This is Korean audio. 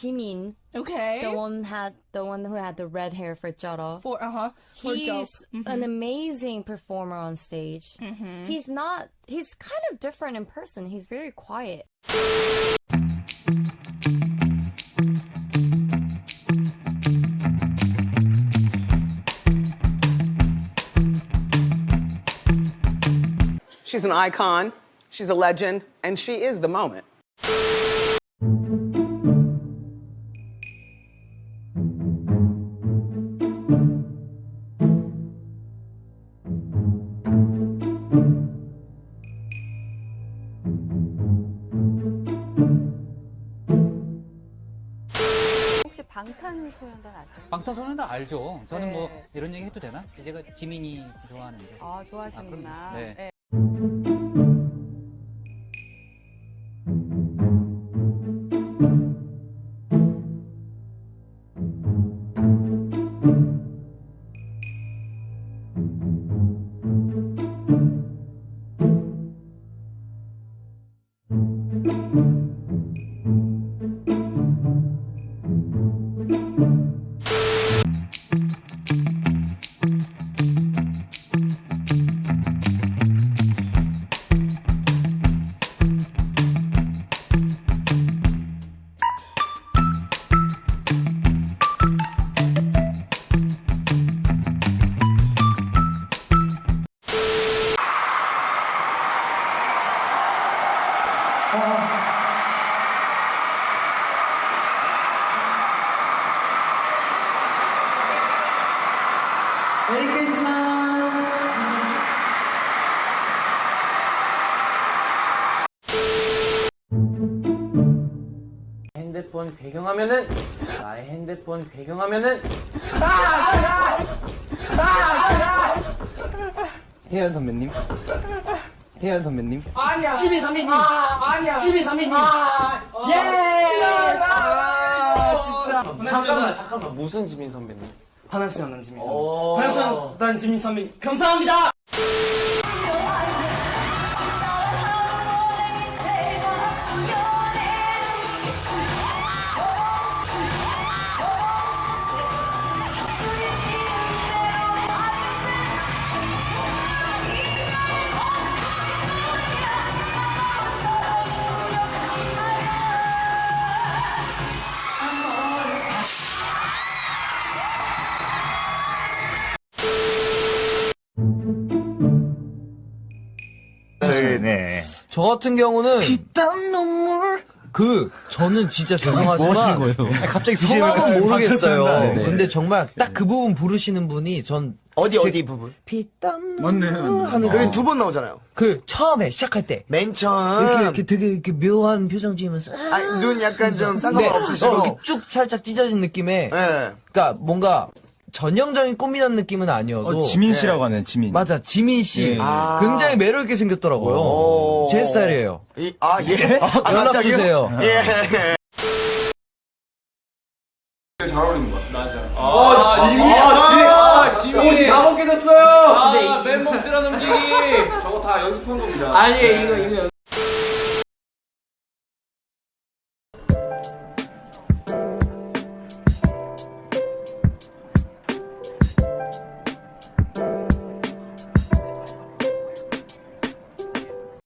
Jimin, Okay. the one had the one who had the red hair for Joro. For uh huh. For He's dope. an amazing performer on stage. He's not. He's kind of different in person. He's very quiet. She's an icon, she's a legend, and she is the moment. 혹시 방탄소년단 아세요? 방탄소년단 알죠. 저는 네. 뭐 이런 얘기 해도 되나? 제가 지민이 좋아하는데. 아 좋아하시는구나. 아. 네. 네. 메리 크리스마스. 핸드폰 배경화면은 나의 핸드폰 배경화면은. 태연 선배님. 태연 선배님. 아니야. 지미 선배님. 아 니야. 지미 선배님. 예! 잠깐만 잠깐만. 무슨 지민 선배님 하나씩 난 지민 선배. 하나씩 난 지민 선배. 감사합니다. 네. 저 같은 경우는 피땀 눈물 그 저는 진짜 죄송하지만 갑자기 성함은 모르겠어요. 근데 정말 딱 그 부분 부르시는 분이 전 어디 제- 어디 부분? 피땀 눈물 하는 여기 그, 두번 나오잖아요. 그 처음에 시작할 때 맨 처음 이렇게, 이렇게 되게 이렇게 묘한 표정 지으면서 아, 눈 약간 좀 네, 상관없으시고 어, 이렇게 쭉 살짝 찢어진 느낌의 예. 그러니까 뭔가 전형적인 꽃미남 느낌은 아니어도 지민 씨라고 하는 지민. 맞아 지민 씨 아. 굉장히 매력 있게 생겼더라고요. 오. 제 스타일이에요. 이, 아, 예. 아, 연락 갑자기요? 주세요. 예. 아, 지민. 다 벗겨졌어요. 맨몸 쓸어 넘기기. 아니 이거 이거